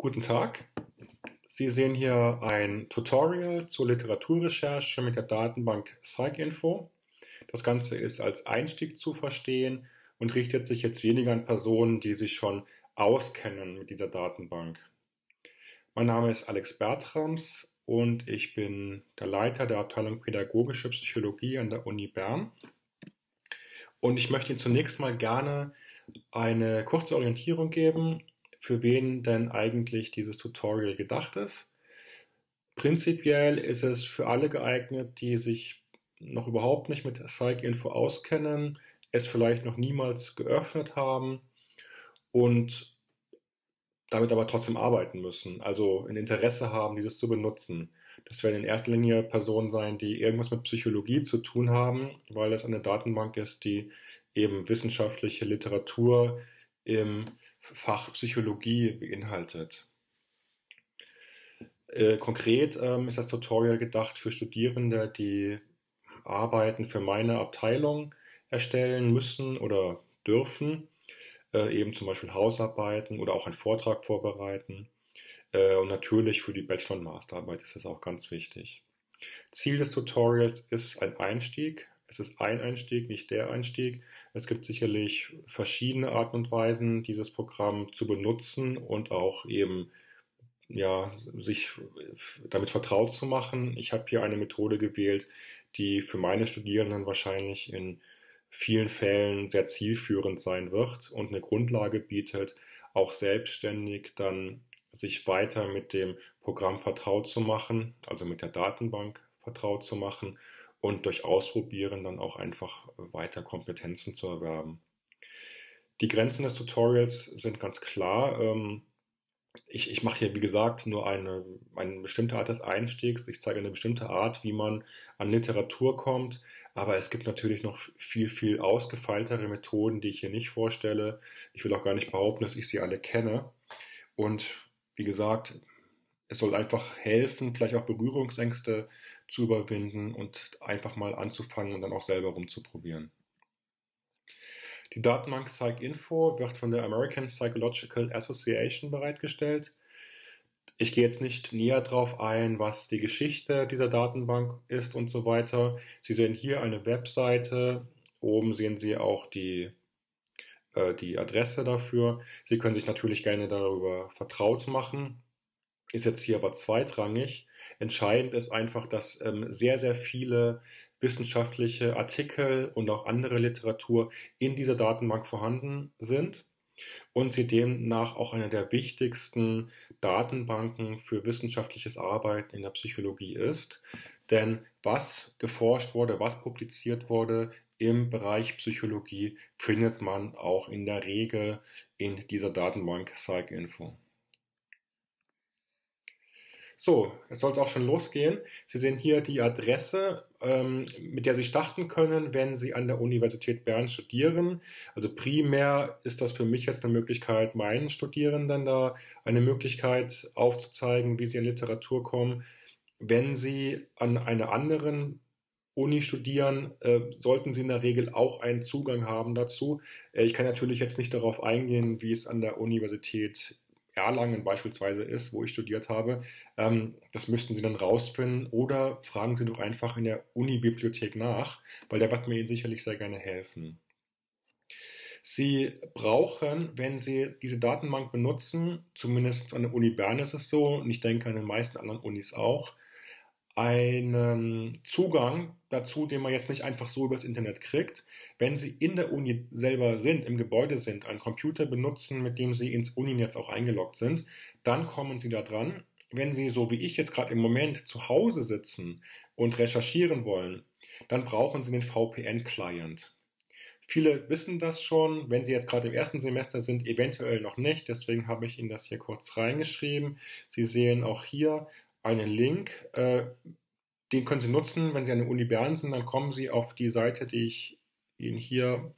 Guten Tag. Sie sehen hier ein Tutorial zur Literaturrecherche mit der Datenbank PsycInfo. Das Ganze ist als Einstieg zu verstehen und richtet sich jetzt weniger an Personen, die sich schon auskennen mit dieser Datenbank. Mein Name ist Alex Bertrams und ich bin der Leiter der Abteilung Pädagogische Psychologie an der Uni Bern. Und ich möchte Ihnen zunächst mal gerne eine kurze Orientierung geben, für wen denn eigentlich dieses Tutorial gedacht ist. Prinzipiell ist es für alle geeignet, die sich noch überhaupt nicht mit PsycInfo auskennen, es vielleicht noch niemals geöffnet haben und damit aber trotzdem arbeiten müssen, also ein Interesse haben, dieses zu benutzen. Das werden in erster Linie Personen sein, die irgendwas mit Psychologie zu tun haben, weil es eine Datenbank ist, die eben wissenschaftliche Literatur im Fach Psychologie beinhaltet. Äh, konkret ähm, ist das Tutorial gedacht für Studierende, die Arbeiten für meine Abteilung erstellen müssen oder dürfen, äh, eben zum Beispiel Hausarbeiten oder auch einen Vortrag vorbereiten. Äh, und natürlich für die Bachelor- und Masterarbeit ist das auch ganz wichtig. Ziel des Tutorials ist ein Einstieg es ist ein Einstieg, nicht der Einstieg. Es gibt sicherlich verschiedene Arten und Weisen, dieses Programm zu benutzen und auch eben ja, sich damit vertraut zu machen. Ich habe hier eine Methode gewählt, die für meine Studierenden wahrscheinlich in vielen Fällen sehr zielführend sein wird und eine Grundlage bietet, auch selbstständig dann sich weiter mit dem Programm vertraut zu machen, also mit der Datenbank vertraut zu machen und durch Ausprobieren dann auch einfach weiter Kompetenzen zu erwerben. Die Grenzen des Tutorials sind ganz klar. Ähm, ich, ich mache hier, wie gesagt, nur eine, eine bestimmte Art des Einstiegs. Ich zeige eine bestimmte Art, wie man an Literatur kommt. Aber es gibt natürlich noch viel, viel ausgefeiltere Methoden, die ich hier nicht vorstelle. Ich will auch gar nicht behaupten, dass ich sie alle kenne. Und wie gesagt, es soll einfach helfen, vielleicht auch Berührungsängste zu überwinden und einfach mal anzufangen und dann auch selber rumzuprobieren. Die Datenbank PsycInfo wird von der American Psychological Association bereitgestellt. Ich gehe jetzt nicht näher darauf ein, was die Geschichte dieser Datenbank ist und so weiter. Sie sehen hier eine Webseite. Oben sehen Sie auch die, äh, die Adresse dafür. Sie können sich natürlich gerne darüber vertraut machen ist jetzt hier aber zweitrangig. Entscheidend ist einfach, dass ähm, sehr, sehr viele wissenschaftliche Artikel und auch andere Literatur in dieser Datenbank vorhanden sind und sie demnach auch eine der wichtigsten Datenbanken für wissenschaftliches Arbeiten in der Psychologie ist. Denn was geforscht wurde, was publiziert wurde im Bereich Psychologie, findet man auch in der Regel in dieser Datenbank PsycInfo. So, jetzt soll es auch schon losgehen. Sie sehen hier die Adresse, ähm, mit der Sie starten können, wenn Sie an der Universität Bern studieren. Also primär ist das für mich jetzt eine Möglichkeit, meinen Studierenden da eine Möglichkeit aufzuzeigen, wie sie in Literatur kommen. Wenn Sie an einer anderen Uni studieren, äh, sollten Sie in der Regel auch einen Zugang haben dazu. Äh, ich kann natürlich jetzt nicht darauf eingehen, wie es an der Universität Erlangen beispielsweise ist, wo ich studiert habe, ähm, das müssten Sie dann rausfinden oder fragen Sie doch einfach in der Uni-Bibliothek nach, weil der wird mir Ihnen sicherlich sehr gerne helfen. Sie brauchen, wenn Sie diese Datenbank benutzen, zumindest an der Uni Bern ist es so, und ich denke an den meisten anderen Unis auch, einen Zugang dazu, den man jetzt nicht einfach so übers Internet kriegt. Wenn Sie in der Uni selber sind, im Gebäude sind, einen Computer benutzen, mit dem Sie ins Uninetz auch eingeloggt sind, dann kommen Sie da dran. Wenn Sie, so wie ich jetzt gerade im Moment, zu Hause sitzen und recherchieren wollen, dann brauchen Sie den VPN-Client. Viele wissen das schon, wenn Sie jetzt gerade im ersten Semester sind, eventuell noch nicht. Deswegen habe ich Ihnen das hier kurz reingeschrieben. Sie sehen auch hier einen Link, äh, den können Sie nutzen, wenn Sie an der Uni Bern sind, dann kommen Sie auf die Seite, die ich Ihnen hier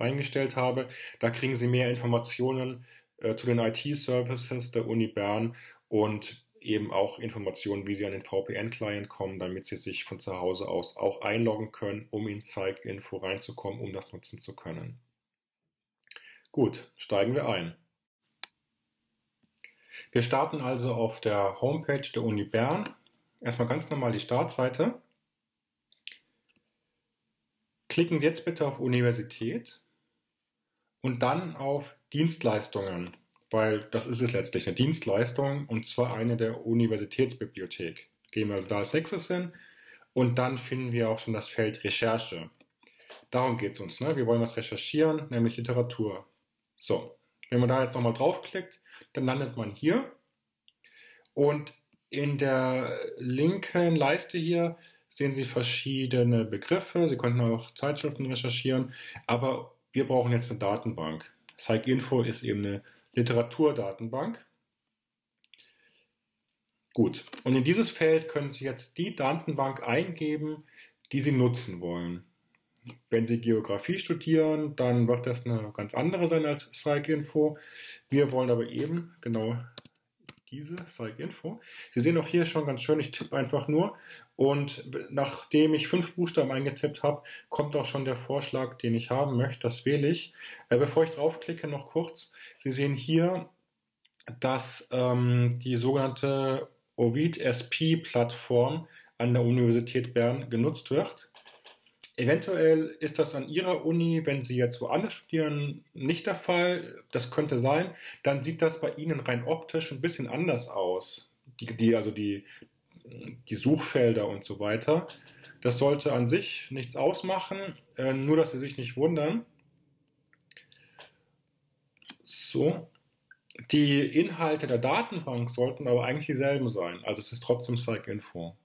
reingestellt habe. Da kriegen Sie mehr Informationen äh, zu den IT-Services der Uni Bern und eben auch Informationen, wie Sie an den VPN-Client kommen, damit Sie sich von zu Hause aus auch einloggen können, um in Zeig-Info reinzukommen, um das nutzen zu können. Gut, steigen wir ein. Wir starten also auf der Homepage der Uni Bern. Erstmal ganz normal die Startseite. Klicken Sie jetzt bitte auf Universität und dann auf Dienstleistungen, weil das ist es letztlich, eine Dienstleistung und zwar eine der Universitätsbibliothek. Gehen wir also da als nächstes hin und dann finden wir auch schon das Feld Recherche. Darum geht es uns. Ne? Wir wollen was recherchieren, nämlich Literatur. So, wenn man da jetzt nochmal draufklickt, dann landet man hier und in der linken Leiste hier sehen Sie verschiedene Begriffe. Sie könnten auch Zeitschriften recherchieren, aber wir brauchen jetzt eine Datenbank. PsycInfo ist eben eine Literaturdatenbank. Gut, und in dieses Feld können Sie jetzt die Datenbank eingeben, die Sie nutzen wollen. Wenn Sie Geografie studieren, dann wird das eine ganz andere sein als PsycInfo. Wir wollen aber eben genau diese PsycInfo. Sie sehen auch hier schon ganz schön, ich tippe einfach nur und nachdem ich fünf Buchstaben eingetippt habe, kommt auch schon der Vorschlag, den ich haben möchte. Das wähle ich. Äh, bevor ich draufklicke, noch kurz. Sie sehen hier, dass ähm, die sogenannte Ovid SP Plattform an der Universität Bern genutzt wird. Eventuell ist das an Ihrer Uni, wenn Sie jetzt woanders studieren, nicht der Fall. Das könnte sein. Dann sieht das bei Ihnen rein optisch ein bisschen anders aus. Die, die, also die, die Suchfelder und so weiter. Das sollte an sich nichts ausmachen, äh, nur dass Sie sich nicht wundern. So. Die Inhalte der Datenbank sollten aber eigentlich dieselben sein. Also es ist trotzdem PsycInfo.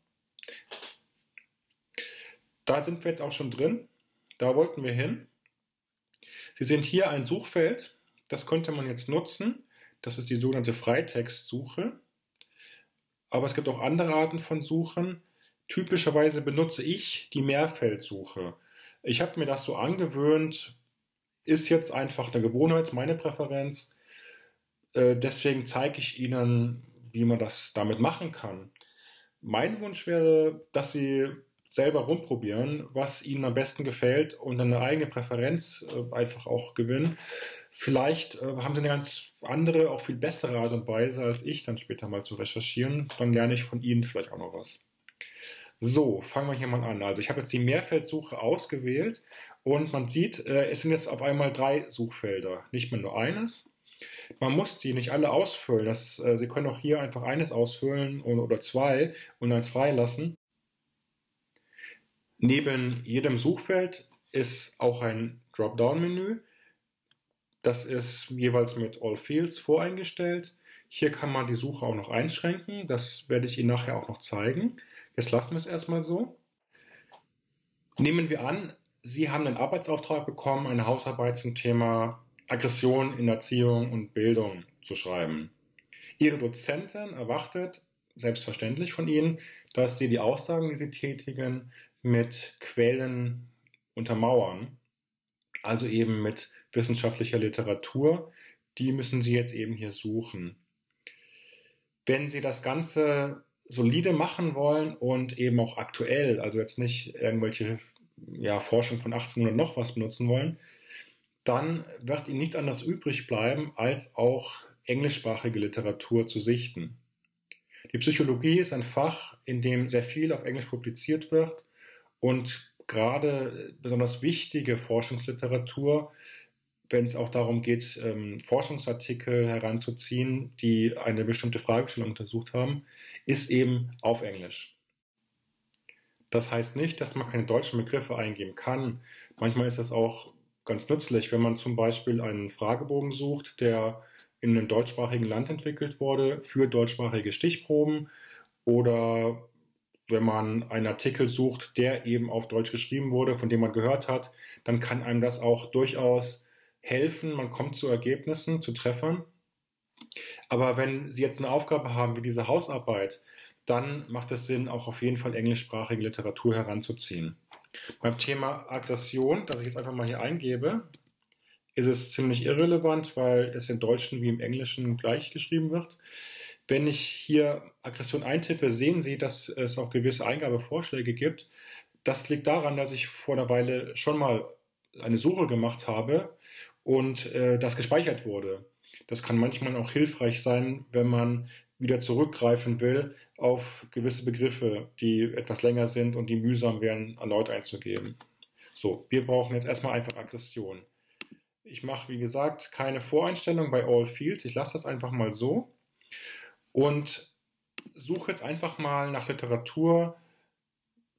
Da sind wir jetzt auch schon drin. Da wollten wir hin. Sie sehen hier ein Suchfeld. Das könnte man jetzt nutzen. Das ist die sogenannte Freitextsuche. Aber es gibt auch andere Arten von Suchen. Typischerweise benutze ich die Mehrfeldsuche. Ich habe mir das so angewöhnt, ist jetzt einfach eine Gewohnheit, meine Präferenz. Äh, deswegen zeige ich Ihnen, wie man das damit machen kann. Mein Wunsch wäre, dass Sie selber rumprobieren, was ihnen am besten gefällt und eine eigene Präferenz äh, einfach auch gewinnen. Vielleicht äh, haben sie eine ganz andere, auch viel bessere Art und Weise als ich dann später mal zu recherchieren. Dann lerne ich von ihnen vielleicht auch noch was. So, fangen wir hier mal an. Also ich habe jetzt die Mehrfeldsuche ausgewählt und man sieht, äh, es sind jetzt auf einmal drei Suchfelder, nicht mehr nur eines. Man muss die nicht alle ausfüllen. Das, äh, Sie können auch hier einfach eines ausfüllen oder, oder zwei und eins freilassen. Neben jedem Suchfeld ist auch ein Dropdown-Menü. Das ist jeweils mit All Fields voreingestellt. Hier kann man die Suche auch noch einschränken. Das werde ich Ihnen nachher auch noch zeigen. Jetzt lassen wir es erstmal so. Nehmen wir an, Sie haben einen Arbeitsauftrag bekommen, eine Hausarbeit zum Thema Aggression in Erziehung und Bildung zu schreiben. Ihre Dozentin erwartet selbstverständlich von Ihnen, dass Sie die Aussagen, die Sie tätigen, mit Quellen untermauern, also eben mit wissenschaftlicher Literatur, die müssen Sie jetzt eben hier suchen. Wenn Sie das Ganze solide machen wollen und eben auch aktuell, also jetzt nicht irgendwelche ja, Forschung von 1800 noch was benutzen wollen, dann wird Ihnen nichts anderes übrig bleiben, als auch englischsprachige Literatur zu sichten. Die Psychologie ist ein Fach, in dem sehr viel auf Englisch publiziert wird und gerade besonders wichtige Forschungsliteratur, wenn es auch darum geht, ähm, Forschungsartikel heranzuziehen, die eine bestimmte Fragestellung untersucht haben, ist eben auf Englisch. Das heißt nicht, dass man keine deutschen Begriffe eingeben kann. Manchmal ist es auch ganz nützlich, wenn man zum Beispiel einen Fragebogen sucht, der in einem deutschsprachigen Land entwickelt wurde für deutschsprachige Stichproben oder wenn man einen Artikel sucht, der eben auf Deutsch geschrieben wurde, von dem man gehört hat, dann kann einem das auch durchaus helfen. Man kommt zu Ergebnissen, zu Treffern. Aber wenn Sie jetzt eine Aufgabe haben wie diese Hausarbeit, dann macht es Sinn, auch auf jeden Fall englischsprachige Literatur heranzuziehen. Beim Thema Aggression, das ich jetzt einfach mal hier eingebe, ist es ziemlich irrelevant, weil es im Deutschen wie im Englischen gleich geschrieben wird. Wenn ich hier Aggression eintippe, sehen Sie, dass es auch gewisse Eingabevorschläge gibt. Das liegt daran, dass ich vor einer Weile schon mal eine Suche gemacht habe und äh, das gespeichert wurde. Das kann manchmal auch hilfreich sein, wenn man wieder zurückgreifen will auf gewisse Begriffe, die etwas länger sind und die mühsam wären, erneut einzugeben. So, wir brauchen jetzt erstmal einfach Aggression. Ich mache, wie gesagt, keine Voreinstellung bei All Fields. Ich lasse das einfach mal so und suche jetzt einfach mal nach Literatur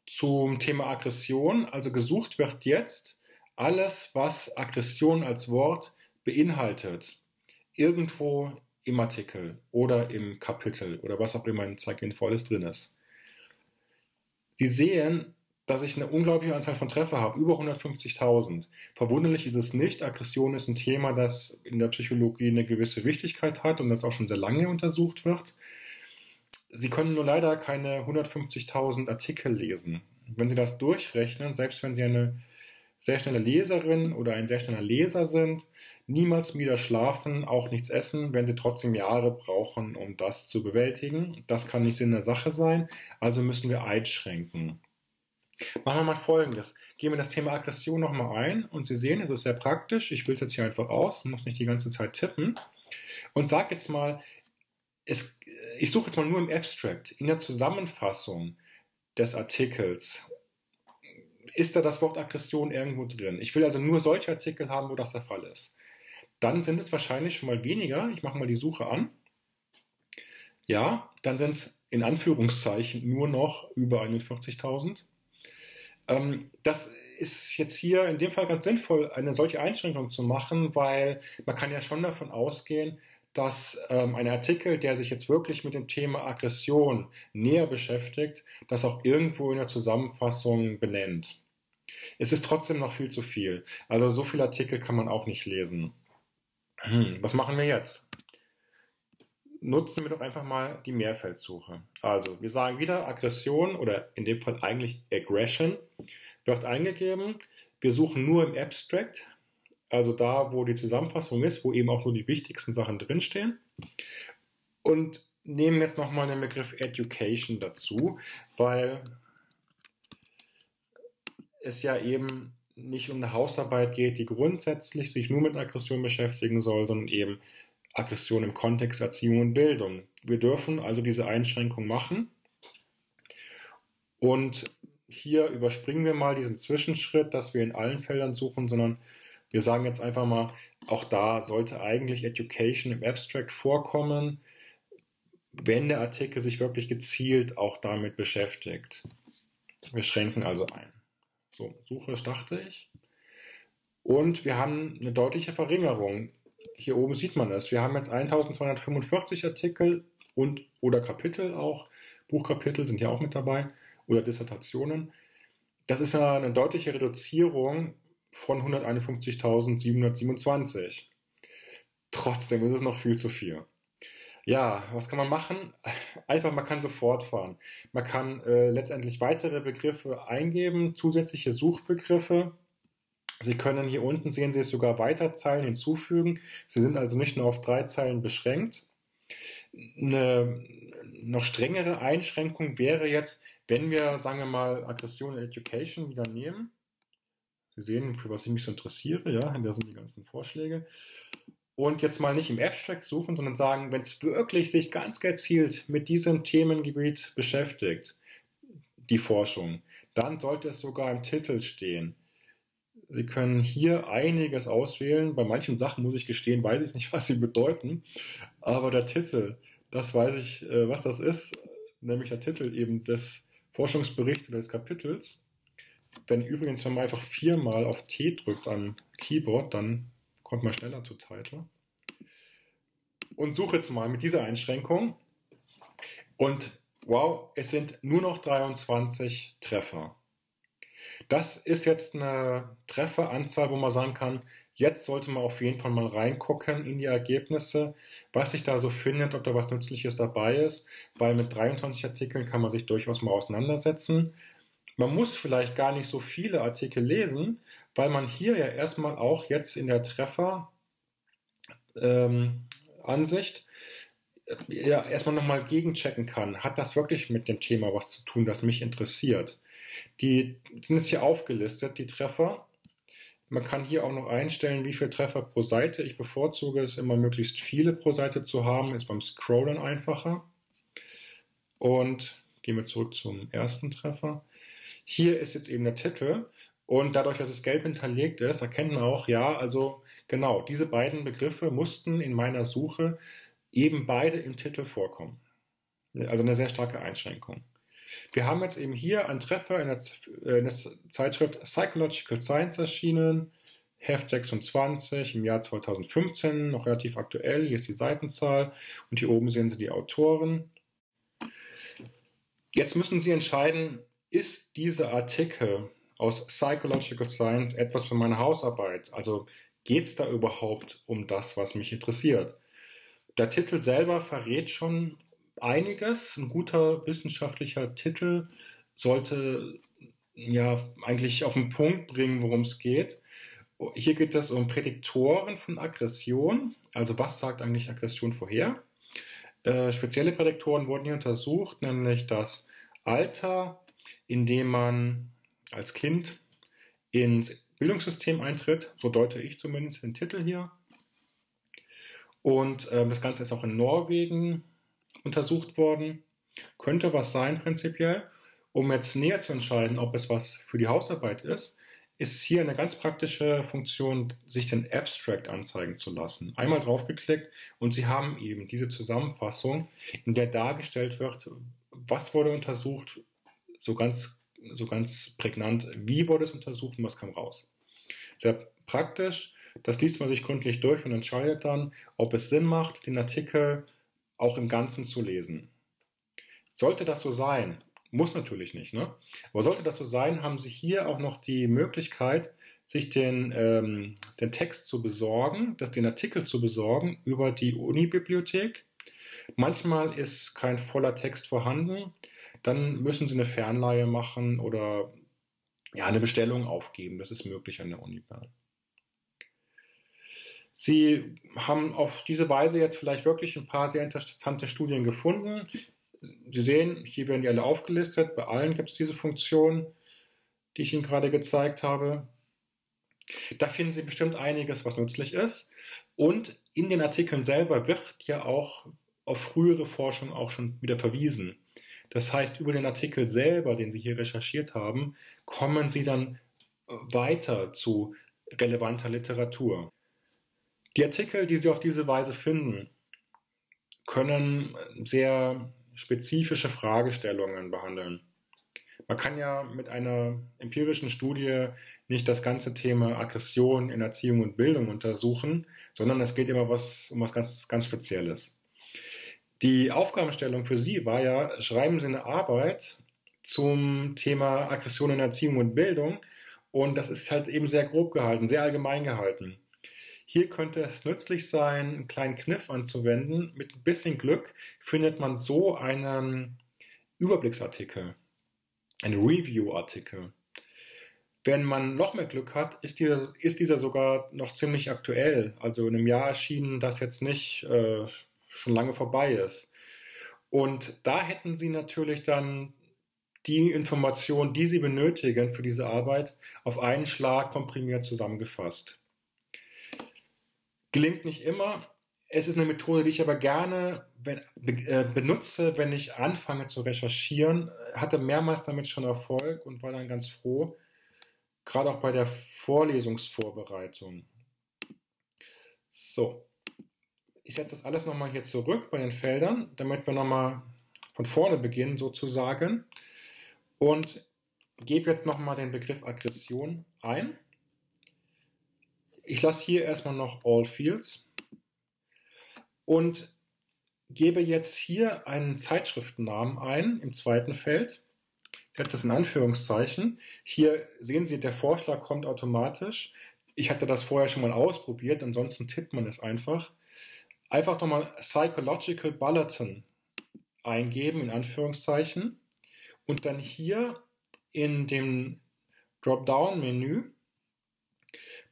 zum Thema Aggression. Also gesucht wird jetzt alles, was Aggression als Wort beinhaltet. Irgendwo im Artikel oder im Kapitel oder was auch immer in Zeitinfo alles drin ist. Sie sehen, dass ich eine unglaubliche Anzahl von Treffer habe, über 150.000. Verwunderlich ist es nicht. Aggression ist ein Thema, das in der Psychologie eine gewisse Wichtigkeit hat und das auch schon sehr lange untersucht wird. Sie können nur leider keine 150.000 Artikel lesen. Wenn Sie das durchrechnen, selbst wenn Sie eine sehr schnelle Leserin oder ein sehr schneller Leser sind, niemals wieder schlafen, auch nichts essen, wenn sie trotzdem Jahre brauchen, um das zu bewältigen. Das kann nicht Sinn der Sache sein, also müssen wir einschränken. Machen wir mal folgendes. Gehen wir das Thema Aggression nochmal ein und Sie sehen, es ist sehr praktisch. Ich will es jetzt hier einfach aus, muss nicht die ganze Zeit tippen. Und sage jetzt mal, es, ich suche jetzt mal nur im Abstract, in der Zusammenfassung des Artikels ist da das Wort Aggression irgendwo drin. Ich will also nur solche Artikel haben, wo das der Fall ist. Dann sind es wahrscheinlich schon mal weniger. Ich mache mal die Suche an. Ja, dann sind es in Anführungszeichen nur noch über 41.000. Ähm, das ist jetzt hier in dem Fall ganz sinnvoll, eine solche Einschränkung zu machen, weil man kann ja schon davon ausgehen, dass ähm, ein Artikel, der sich jetzt wirklich mit dem Thema Aggression näher beschäftigt, das auch irgendwo in der Zusammenfassung benennt. Es ist trotzdem noch viel zu viel. Also so viele Artikel kann man auch nicht lesen. Hm, was machen wir jetzt? Nutzen wir doch einfach mal die Mehrfeldsuche. Also wir sagen wieder Aggression oder in dem Fall eigentlich Aggression wird eingegeben. Wir suchen nur im Abstract, also da, wo die Zusammenfassung ist, wo eben auch nur die wichtigsten Sachen drinstehen. Und nehmen jetzt nochmal den Begriff Education dazu, weil es ja eben nicht um eine Hausarbeit geht, die grundsätzlich sich nur mit Aggression beschäftigen soll, sondern eben Aggression im Kontext Erziehung und Bildung. Wir dürfen also diese Einschränkung machen. Und hier überspringen wir mal diesen Zwischenschritt, dass wir in allen Feldern suchen, sondern wir sagen jetzt einfach mal, auch da sollte eigentlich Education im Abstract vorkommen, wenn der Artikel sich wirklich gezielt auch damit beschäftigt. Wir schränken also ein. So, Suche starte ich. Und wir haben eine deutliche Verringerung. Hier oben sieht man es. Wir haben jetzt 1245 Artikel und oder Kapitel auch. Buchkapitel sind ja auch mit dabei oder Dissertationen. Das ist eine deutliche Reduzierung von 151.727. Trotzdem ist es noch viel zu viel. Ja, was kann man machen? Einfach, man kann so fortfahren. Man kann äh, letztendlich weitere Begriffe eingeben, zusätzliche Suchbegriffe. Sie können hier unten sehen Sie es sogar weiter Zeilen hinzufügen. Sie sind also nicht nur auf drei Zeilen beschränkt. Eine noch strengere Einschränkung wäre jetzt, wenn wir, sagen wir mal, Aggression und Education wieder nehmen Sie sehen, für was ich mich so interessiere, ja, da sind die ganzen Vorschläge. Und jetzt mal nicht im Abstract suchen, sondern sagen, wenn es wirklich sich ganz gezielt mit diesem Themengebiet beschäftigt, die Forschung, dann sollte es sogar im Titel stehen. Sie können hier einiges auswählen. Bei manchen Sachen muss ich gestehen, weiß ich nicht, was sie bedeuten. Aber der Titel, das weiß ich, äh, was das ist, nämlich der Titel eben des Forschungsberichts oder des Kapitels. Wenn übrigens, wenn man einfach viermal auf T drückt am Keyboard, dann kommt man schneller zu Title. Und suche jetzt mal mit dieser Einschränkung. Und wow, es sind nur noch 23 Treffer. Das ist jetzt eine Trefferanzahl, wo man sagen kann, jetzt sollte man auf jeden Fall mal reingucken in die Ergebnisse, was sich da so findet, ob da was Nützliches dabei ist, weil mit 23 Artikeln kann man sich durchaus mal auseinandersetzen. Man muss vielleicht gar nicht so viele Artikel lesen, weil man hier ja erstmal auch jetzt in der Treffer ähm, äh, ja erstmal nochmal gegenchecken kann. Hat das wirklich mit dem Thema was zu tun, das mich interessiert? Die sind jetzt hier aufgelistet, die Treffer. Man kann hier auch noch einstellen, wie viele Treffer pro Seite. Ich bevorzuge es immer möglichst viele pro Seite zu haben, ist beim Scrollen einfacher. Und gehen wir zurück zum ersten Treffer. Hier ist jetzt eben der Titel und dadurch, dass es gelb hinterlegt ist, erkennt man auch, ja, also genau, diese beiden Begriffe mussten in meiner Suche eben beide im Titel vorkommen. Also eine sehr starke Einschränkung. Wir haben jetzt eben hier einen Treffer in der, äh, in der Zeitschrift Psychological Science erschienen, Heft 26 im Jahr 2015, noch relativ aktuell. Hier ist die Seitenzahl und hier oben sehen Sie die Autoren. Jetzt müssen Sie entscheiden, ist dieser Artikel aus Psychological Science etwas für meine Hausarbeit? Also geht es da überhaupt um das, was mich interessiert? Der Titel selber verrät schon einiges. Ein guter wissenschaftlicher Titel sollte ja eigentlich auf den Punkt bringen, worum es geht. Hier geht es um Prädiktoren von Aggression. Also was sagt eigentlich Aggression vorher? Äh, spezielle Prädiktoren wurden hier untersucht, nämlich das Alter, in dem man als Kind ins Bildungssystem eintritt. So deute ich zumindest den Titel hier. Und äh, das Ganze ist auch in Norwegen untersucht worden. Könnte was sein prinzipiell. Um jetzt näher zu entscheiden, ob es was für die Hausarbeit ist, ist hier eine ganz praktische Funktion, sich den Abstract anzeigen zu lassen. Einmal draufgeklickt und Sie haben eben diese Zusammenfassung, in der dargestellt wird, was wurde untersucht, so ganz, so ganz prägnant, wie wurde es untersucht und was kam raus. Sehr praktisch. Das liest man sich gründlich durch und entscheidet dann, ob es Sinn macht, den Artikel auch im Ganzen zu lesen. Sollte das so sein, muss natürlich nicht, ne? Aber sollte das so sein, haben Sie hier auch noch die Möglichkeit, sich den, ähm, den Text zu besorgen, das, den Artikel zu besorgen über die Uni-Bibliothek. Manchmal ist kein voller Text vorhanden, dann müssen Sie eine Fernleihe machen oder ja, eine Bestellung aufgeben. Das ist möglich an der Uni Bern. Sie haben auf diese Weise jetzt vielleicht wirklich ein paar sehr interessante Studien gefunden. Sie sehen, hier werden die alle aufgelistet. Bei allen gibt es diese Funktion, die ich Ihnen gerade gezeigt habe. Da finden Sie bestimmt einiges, was nützlich ist. Und in den Artikeln selber wird ja auch auf frühere Forschung auch schon wieder verwiesen. Das heißt, über den Artikel selber, den Sie hier recherchiert haben, kommen Sie dann weiter zu relevanter Literatur. Die Artikel, die Sie auf diese Weise finden, können sehr spezifische Fragestellungen behandeln. Man kann ja mit einer empirischen Studie nicht das ganze Thema Aggression in Erziehung und Bildung untersuchen, sondern es geht immer was, um was ganz, ganz Spezielles. Die Aufgabenstellung für Sie war ja, schreiben Sie eine Arbeit zum Thema Aggression in Erziehung und Bildung und das ist halt eben sehr grob gehalten, sehr allgemein gehalten. Hier könnte es nützlich sein, einen kleinen Kniff anzuwenden. Mit ein bisschen Glück findet man so einen Überblicksartikel, einen Review-Artikel. Wenn man noch mehr Glück hat, ist dieser, ist dieser sogar noch ziemlich aktuell. Also in einem Jahr erschienen, das jetzt nicht äh, schon lange vorbei ist. Und da hätten Sie natürlich dann die Informationen, die Sie benötigen für diese Arbeit, auf einen Schlag komprimiert zusammengefasst. Gelingt nicht immer. Es ist eine Methode, die ich aber gerne äh, benutze, wenn ich anfange zu recherchieren. Hatte mehrmals damit schon Erfolg und war dann ganz froh, gerade auch bei der Vorlesungsvorbereitung. So, ich setze das alles nochmal hier zurück bei den Feldern, damit wir nochmal von vorne beginnen sozusagen und gebe jetzt nochmal den Begriff Aggression ein. Ich lasse hier erstmal noch All Fields und gebe jetzt hier einen Zeitschriftennamen ein im zweiten Feld. Ich setze das in Anführungszeichen. Hier sehen Sie, der Vorschlag kommt automatisch. Ich hatte das vorher schon mal ausprobiert, ansonsten tippt man es einfach. Einfach nochmal Psychological Bulletin eingeben, in Anführungszeichen. Und dann hier in dem Dropdown-Menü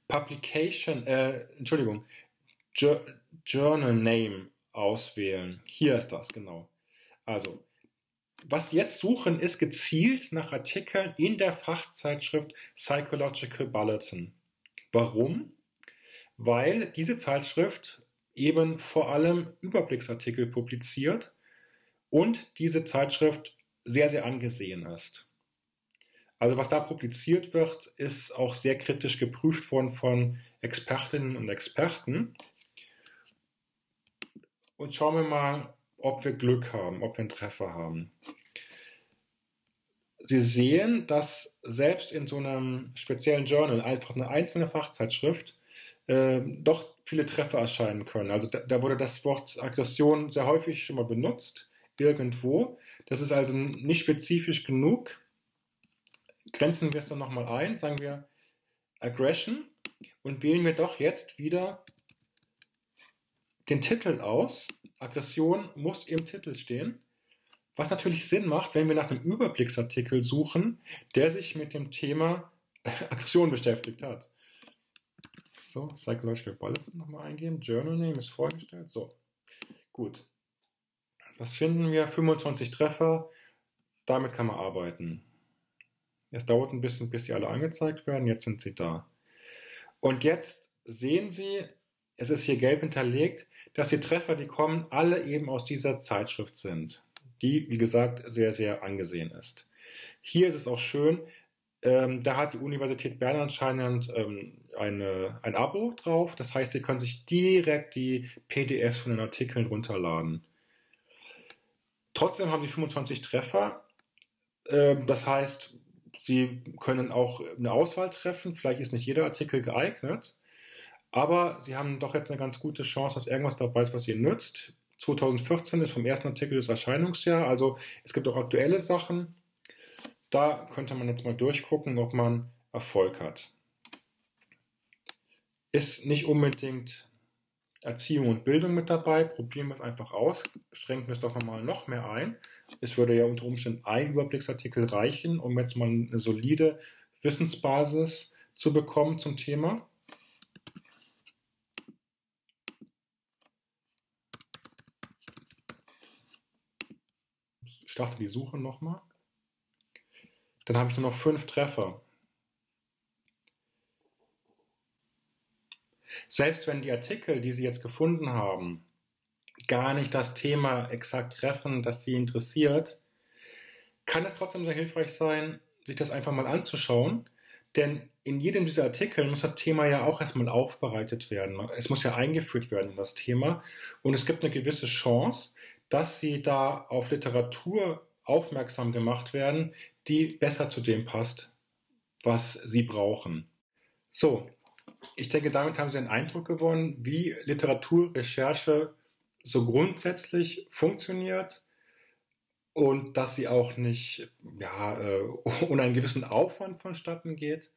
Publication, äh, Entschuldigung, Journal Name auswählen. Hier ist das, genau. Also, was jetzt suchen, ist gezielt nach Artikeln in der Fachzeitschrift Psychological Bulletin. Warum? Weil diese Zeitschrift eben vor allem Überblicksartikel publiziert und diese Zeitschrift sehr, sehr angesehen ist. Also was da publiziert wird, ist auch sehr kritisch geprüft worden von Expertinnen und Experten. Und schauen wir mal, ob wir Glück haben, ob wir einen Treffer haben. Sie sehen, dass selbst in so einem speziellen Journal, einfach eine einzelne Fachzeitschrift, äh, doch viele Treffer erscheinen können. Also da, da, wurde das Wort Aggression sehr häufig schon mal benutzt, irgendwo. Das ist also nicht spezifisch genug. Grenzen wir es dann nochmal ein, sagen wir Aggression und wählen wir doch jetzt wieder den Titel aus. Aggression muss im Titel stehen. Was natürlich Sinn macht, wenn wir nach einem Überblicksartikel suchen, der sich mit dem Thema Aggression beschäftigt hat. So, Psychological Bulletin nochmal eingeben. Journal Name ist vorgestellt. So, gut. Was finden wir? 25 Treffer. Damit kann man arbeiten. Es dauert ein bisschen, bis die alle angezeigt werden. Jetzt sind sie da. Und jetzt sehen Sie, es ist hier gelb hinterlegt, dass die Treffer, die kommen, alle eben aus dieser Zeitschrift sind, die, wie gesagt, sehr, sehr angesehen ist. Hier ist es auch schön, ähm, da hat die Universität Bern anscheinend ähm, eine, ein Abo drauf. Das heißt, Sie können sich direkt die PDFs von den Artikeln runterladen. Trotzdem haben Sie 25 Treffer. Ähm, das heißt, Sie können auch eine Auswahl treffen. Vielleicht ist nicht jeder Artikel geeignet. Aber Sie haben doch jetzt eine ganz gute Chance, dass irgendwas dabei ist, was Ihnen nützt. 2014 ist vom ersten Artikel das Erscheinungsjahr. Also es gibt auch aktuelle Sachen. Da könnte man jetzt mal durchgucken, ob man Erfolg hat. Ist nicht unbedingt Erziehung und Bildung mit dabei. Probieren wir es einfach aus. Schränken wir es doch nochmal noch mehr ein. Es würde ja unter Umständen ein Überblicksartikel reichen, um jetzt mal eine solide Wissensbasis zu bekommen zum Thema. Ich starte die Suche nochmal. Dann habe ich nur noch fünf Treffer. Selbst wenn die Artikel, die Sie jetzt gefunden haben, gar nicht das Thema exakt treffen, das Sie interessiert, kann es trotzdem sehr hilfreich sein, sich das einfach mal anzuschauen. Denn in jedem dieser Artikel muss das Thema ja auch erstmal aufbereitet werden. Es muss ja eingeführt werden in das Thema. Und es gibt eine gewisse Chance, dass Sie da auf Literatur aufmerksam gemacht werden, die besser zu dem passt, was sie brauchen. So, ich denke, damit haben Sie einen Eindruck gewonnen, wie Literaturrecherche so grundsätzlich funktioniert und dass sie auch nicht ja, äh, ohne einen gewissen Aufwand vonstatten geht.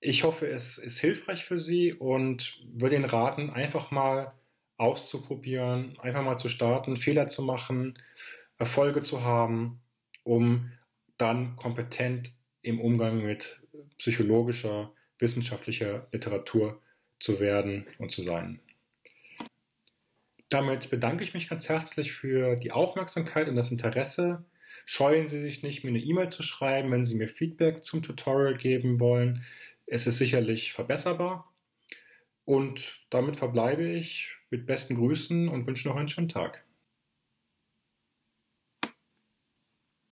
Ich hoffe, es ist hilfreich für Sie und würde Ihnen raten, einfach mal auszuprobieren, einfach mal zu starten, Fehler zu machen, Erfolge zu haben, um dann kompetent im Umgang mit psychologischer, wissenschaftlicher Literatur zu werden und zu sein. Damit bedanke ich mich ganz herzlich für die Aufmerksamkeit und das Interesse. Scheuen Sie sich nicht, mir eine E-Mail zu schreiben, wenn Sie mir Feedback zum Tutorial geben wollen. Es ist sicherlich verbesserbar. Und damit verbleibe ich mit besten Grüßen und wünsche noch einen schönen Tag.